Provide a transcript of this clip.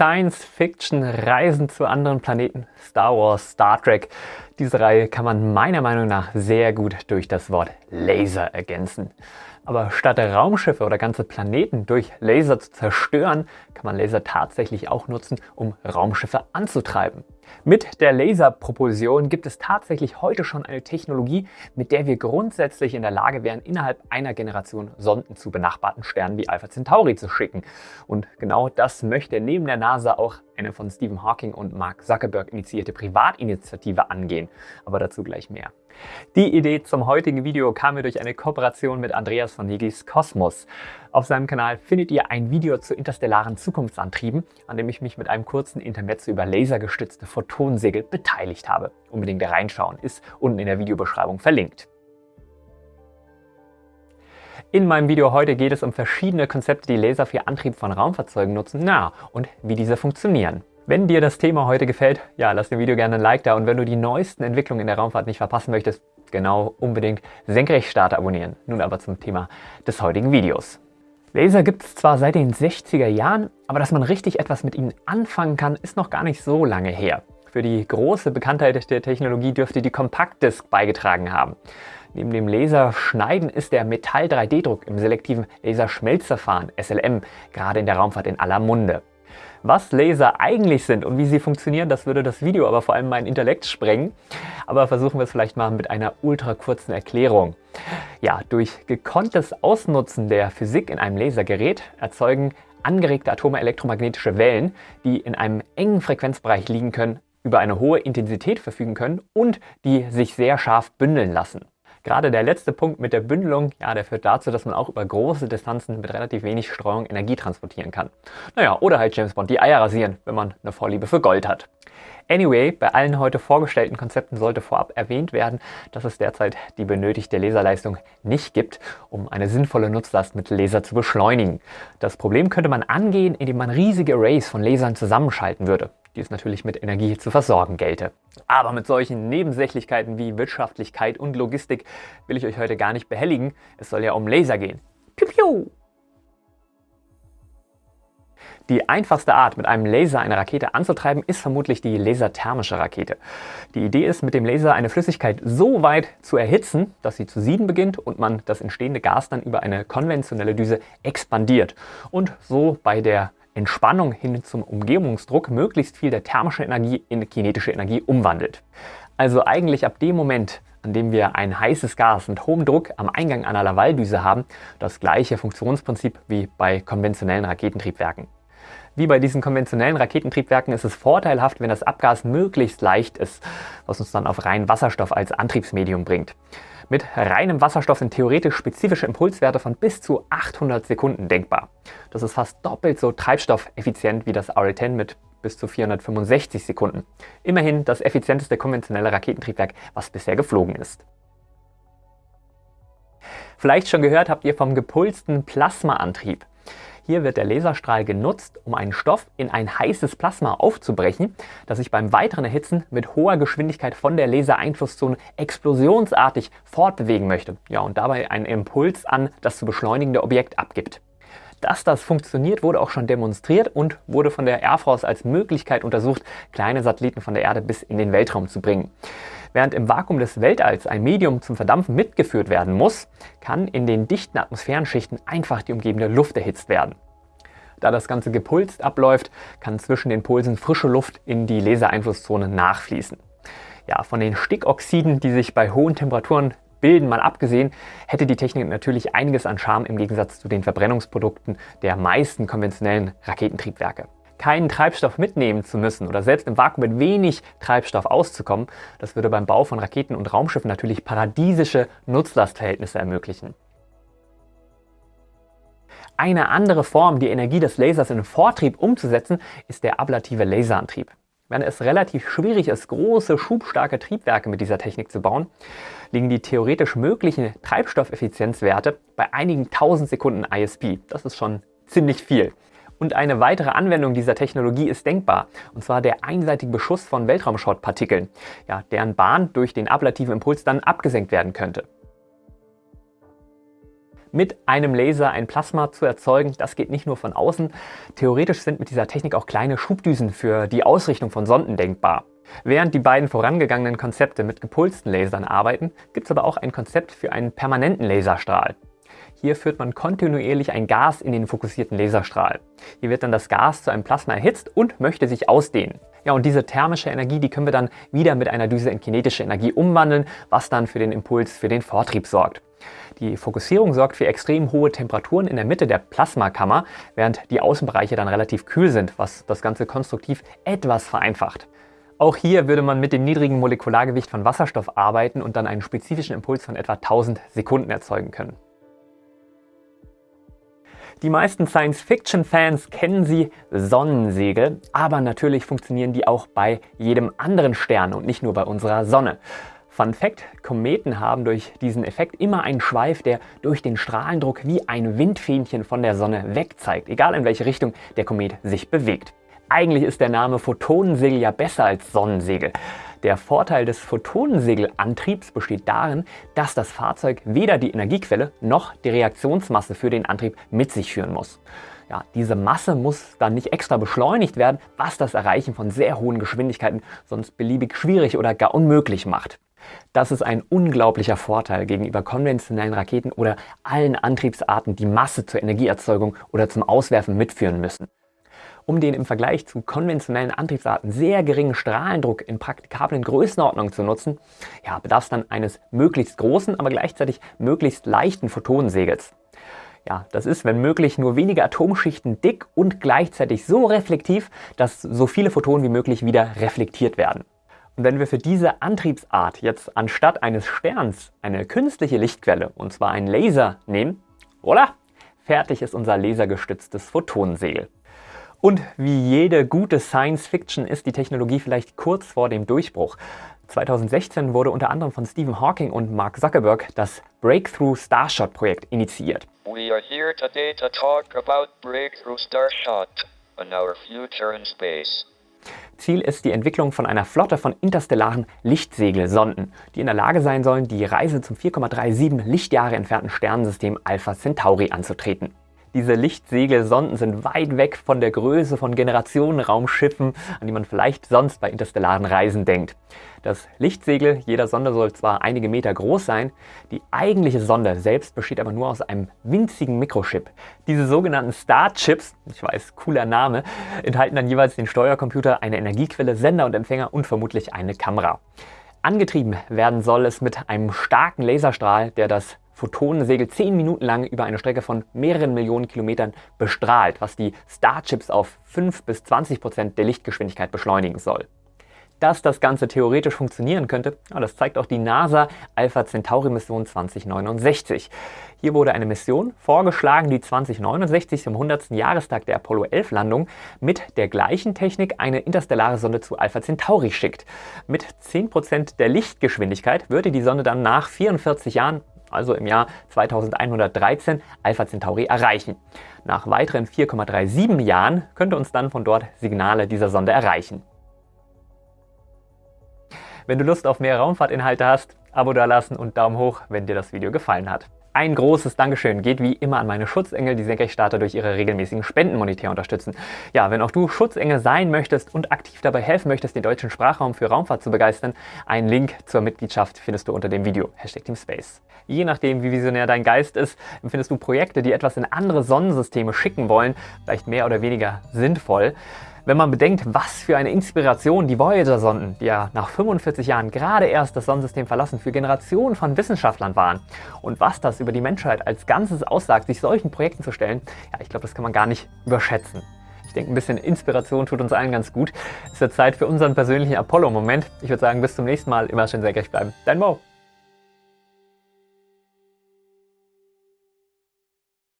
Science Fiction, Reisen zu anderen Planeten, Star Wars, Star Trek. Diese Reihe kann man meiner Meinung nach sehr gut durch das Wort Laser ergänzen. Aber statt Raumschiffe oder ganze Planeten durch Laser zu zerstören, kann man Laser tatsächlich auch nutzen, um Raumschiffe anzutreiben. Mit der Laserpropulsion gibt es tatsächlich heute schon eine Technologie, mit der wir grundsätzlich in der Lage wären, innerhalb einer Generation Sonden zu benachbarten Sternen wie Alpha Centauri zu schicken. Und genau das möchte neben der NASA auch eine von Stephen Hawking und Mark Zuckerberg initiierte Privatinitiative angehen. Aber dazu gleich mehr. Die Idee zum heutigen Video kam mir durch eine Kooperation mit Andreas von Nigis Kosmos. Auf seinem Kanal findet ihr ein Video zu interstellaren Zukunftsantrieben, an dem ich mich mit einem kurzen Intermezzo über lasergestützte Photonsegel beteiligt habe. Unbedingt reinschauen, ist unten in der Videobeschreibung verlinkt. In meinem Video heute geht es um verschiedene Konzepte, die Laser für Antrieb von Raumfahrzeugen nutzen, na und wie diese funktionieren. Wenn dir das Thema heute gefällt, ja, lass dem Video gerne ein Like da und wenn du die neuesten Entwicklungen in der Raumfahrt nicht verpassen möchtest, genau unbedingt Senkrechtstarter abonnieren. Nun aber zum Thema des heutigen Videos. Laser gibt es zwar seit den 60er Jahren, aber dass man richtig etwas mit ihnen anfangen kann, ist noch gar nicht so lange her. Für die große Bekanntheit der Technologie dürfte die Kompaktdisk beigetragen haben. Neben dem Laserschneiden ist der Metall-3D-Druck im selektiven Laserschmelzverfahren SLM gerade in der Raumfahrt in aller Munde. Was Laser eigentlich sind und wie sie funktionieren, das würde das Video aber vor allem mein Intellekt sprengen. Aber versuchen wir es vielleicht mal mit einer ultra kurzen Erklärung. Ja, durch gekonntes Ausnutzen der Physik in einem Lasergerät erzeugen angeregte Atome elektromagnetische Wellen, die in einem engen Frequenzbereich liegen können, über eine hohe Intensität verfügen können und die sich sehr scharf bündeln lassen. Gerade der letzte Punkt mit der Bündelung, ja, der führt dazu, dass man auch über große Distanzen mit relativ wenig Streuung Energie transportieren kann. Naja, oder halt James Bond die Eier rasieren, wenn man eine Vorliebe für Gold hat. Anyway, bei allen heute vorgestellten Konzepten sollte vorab erwähnt werden, dass es derzeit die benötigte Laserleistung nicht gibt, um eine sinnvolle Nutzlast mit Laser zu beschleunigen. Das Problem könnte man angehen, indem man riesige Arrays von Lasern zusammenschalten würde die es natürlich mit Energie zu versorgen gelte. Aber mit solchen Nebensächlichkeiten wie Wirtschaftlichkeit und Logistik will ich euch heute gar nicht behelligen. Es soll ja um Laser gehen. Piu, piu. Die einfachste Art, mit einem Laser eine Rakete anzutreiben, ist vermutlich die laserthermische Rakete. Die Idee ist, mit dem Laser eine Flüssigkeit so weit zu erhitzen, dass sie zu sieden beginnt und man das entstehende Gas dann über eine konventionelle Düse expandiert und so bei der Entspannung hin zum Umgebungsdruck möglichst viel der thermischen Energie in kinetische Energie umwandelt. Also eigentlich ab dem Moment, an dem wir ein heißes Gas mit hohem Druck am Eingang einer Lavaldüse haben, das gleiche Funktionsprinzip wie bei konventionellen Raketentriebwerken. Wie bei diesen konventionellen Raketentriebwerken ist es vorteilhaft, wenn das Abgas möglichst leicht ist, was uns dann auf rein Wasserstoff als Antriebsmedium bringt. Mit reinem Wasserstoff sind theoretisch spezifische Impulswerte von bis zu 800 Sekunden denkbar. Das ist fast doppelt so treibstoffeffizient wie das RA-10 mit bis zu 465 Sekunden. Immerhin das effizienteste konventionelle Raketentriebwerk, was bisher geflogen ist. Vielleicht schon gehört habt ihr vom gepulsten Plasmaantrieb. Hier wird der Laserstrahl genutzt, um einen Stoff in ein heißes Plasma aufzubrechen, das sich beim weiteren Erhitzen mit hoher Geschwindigkeit von der Lasereinflusszone explosionsartig fortbewegen möchte ja, und dabei einen Impuls an das zu beschleunigende Objekt abgibt. Dass das funktioniert, wurde auch schon demonstriert und wurde von der Air Force als Möglichkeit untersucht, kleine Satelliten von der Erde bis in den Weltraum zu bringen. Während im Vakuum des Weltalls ein Medium zum Verdampfen mitgeführt werden muss, kann in den dichten Atmosphärenschichten einfach die umgebende Luft erhitzt werden. Da das Ganze gepulst abläuft, kann zwischen den Pulsen frische Luft in die Lasereinflusszone nachfließen. Ja, von den Stickoxiden, die sich bei hohen Temperaturen bilden, mal abgesehen, hätte die Technik natürlich einiges an Charme im Gegensatz zu den Verbrennungsprodukten der meisten konventionellen Raketentriebwerke keinen Treibstoff mitnehmen zu müssen oder selbst im Vakuum mit wenig Treibstoff auszukommen, das würde beim Bau von Raketen und Raumschiffen natürlich paradiesische Nutzlastverhältnisse ermöglichen. Eine andere Form, die Energie des Lasers in Vortrieb umzusetzen, ist der ablative Laserantrieb. Während es relativ schwierig ist, große, schubstarke Triebwerke mit dieser Technik zu bauen, liegen die theoretisch möglichen Treibstoffeffizienzwerte bei einigen tausend Sekunden ISP. Das ist schon ziemlich viel. Und eine weitere Anwendung dieser Technologie ist denkbar, und zwar der einseitige Beschuss von Weltraumschrottpartikeln, ja, deren Bahn durch den ablativen Impuls dann abgesenkt werden könnte. mit einem Laser ein Plasma zu erzeugen. Das geht nicht nur von außen. Theoretisch sind mit dieser Technik auch kleine Schubdüsen für die Ausrichtung von Sonden denkbar. Während die beiden vorangegangenen Konzepte mit gepulsten Lasern arbeiten, gibt es aber auch ein Konzept für einen permanenten Laserstrahl. Hier führt man kontinuierlich ein Gas in den fokussierten Laserstrahl. Hier wird dann das Gas zu einem Plasma erhitzt und möchte sich ausdehnen. Ja, und diese thermische Energie, die können wir dann wieder mit einer Düse in kinetische Energie umwandeln, was dann für den Impuls für den Vortrieb sorgt. Die Fokussierung sorgt für extrem hohe Temperaturen in der Mitte der Plasmakammer, während die Außenbereiche dann relativ kühl sind, was das Ganze konstruktiv etwas vereinfacht. Auch hier würde man mit dem niedrigen Molekulargewicht von Wasserstoff arbeiten und dann einen spezifischen Impuls von etwa 1000 Sekunden erzeugen können. Die meisten Science-Fiction-Fans kennen sie Sonnensegel, aber natürlich funktionieren die auch bei jedem anderen Stern und nicht nur bei unserer Sonne. Fun Fact, Kometen haben durch diesen Effekt immer einen Schweif, der durch den Strahlendruck wie ein Windfähnchen von der Sonne wegzeigt, egal in welche Richtung der Komet sich bewegt. Eigentlich ist der Name Photonensegel ja besser als Sonnensegel. Der Vorteil des Photonensegelantriebs besteht darin, dass das Fahrzeug weder die Energiequelle noch die Reaktionsmasse für den Antrieb mit sich führen muss. Ja, diese Masse muss dann nicht extra beschleunigt werden, was das Erreichen von sehr hohen Geschwindigkeiten sonst beliebig schwierig oder gar unmöglich macht. Das ist ein unglaublicher Vorteil gegenüber konventionellen Raketen oder allen Antriebsarten, die Masse zur Energieerzeugung oder zum Auswerfen mitführen müssen. Um den im Vergleich zu konventionellen Antriebsarten sehr geringen Strahlendruck in praktikablen Größenordnungen zu nutzen, ja, bedarf es dann eines möglichst großen, aber gleichzeitig möglichst leichten Photonensegels. Ja, das ist, wenn möglich, nur wenige Atomschichten dick und gleichzeitig so reflektiv, dass so viele Photonen wie möglich wieder reflektiert werden. Und wenn wir für diese Antriebsart jetzt anstatt eines Sterns eine künstliche Lichtquelle, und zwar einen Laser, nehmen, oder? Fertig ist unser lasergestütztes Photonensegel. Und wie jede gute Science Fiction ist die Technologie vielleicht kurz vor dem Durchbruch. 2016 wurde unter anderem von Stephen Hawking und Mark Zuckerberg das Breakthrough Starshot Projekt initiiert. We are here today to talk about Breakthrough Starshot and our future in space. Ziel ist die Entwicklung von einer Flotte von interstellaren Lichtsegelsonden, die in der Lage sein sollen, die Reise zum 4,37 Lichtjahre entfernten Sternensystem Alpha Centauri anzutreten. Diese Lichtsegelsonden sind weit weg von der Größe von Generationenraumschiffen, an die man vielleicht sonst bei interstellaren Reisen denkt. Das Lichtsegel jeder Sonde soll zwar einige Meter groß sein, die eigentliche Sonde selbst besteht aber nur aus einem winzigen Mikrochip. Diese sogenannten Starchips, ich weiß, cooler Name, enthalten dann jeweils den Steuercomputer, eine Energiequelle, Sender und Empfänger und vermutlich eine Kamera. Angetrieben werden soll es mit einem starken Laserstrahl, der das Photonensegel 10 Minuten lang über eine Strecke von mehreren Millionen Kilometern bestrahlt, was die Starchips auf 5 bis 20 Prozent der Lichtgeschwindigkeit beschleunigen soll. Dass das Ganze theoretisch funktionieren könnte, das zeigt auch die NASA Alpha Centauri Mission 2069. Hier wurde eine Mission vorgeschlagen, die 2069 zum 100. Jahrestag der Apollo 11 Landung mit der gleichen Technik eine interstellare Sonde zu Alpha Centauri schickt. Mit 10% der Lichtgeschwindigkeit würde die Sonde dann nach 44 Jahren also im Jahr 2113, Alpha Centauri erreichen. Nach weiteren 4,37 Jahren könnte uns dann von dort Signale dieser Sonde erreichen. Wenn du Lust auf mehr Raumfahrtinhalte hast, Abo dalassen und Daumen hoch, wenn dir das Video gefallen hat. Ein großes Dankeschön geht wie immer an meine Schutzengel, die Senkrechtstarter durch ihre regelmäßigen Spenden monetär unterstützen. Ja, wenn auch du Schutzengel sein möchtest und aktiv dabei helfen möchtest, den deutschen Sprachraum für Raumfahrt zu begeistern, einen Link zur Mitgliedschaft findest du unter dem Video. Hashtag TeamSpace. Je nachdem, wie visionär dein Geist ist, empfindest du Projekte, die etwas in andere Sonnensysteme schicken wollen, vielleicht mehr oder weniger sinnvoll. Wenn man bedenkt, was für eine Inspiration die Voyager-Sonden, die ja nach 45 Jahren gerade erst das Sonnensystem verlassen, für Generationen von Wissenschaftlern waren und was das über die Menschheit als Ganzes aussagt, sich solchen Projekten zu stellen, ja, ich glaube, das kann man gar nicht überschätzen. Ich denke, ein bisschen Inspiration tut uns allen ganz gut. Es wird Zeit für unseren persönlichen Apollo-Moment. Ich würde sagen, bis zum nächsten Mal. Immer schön senkrecht bleiben. Dein Mo.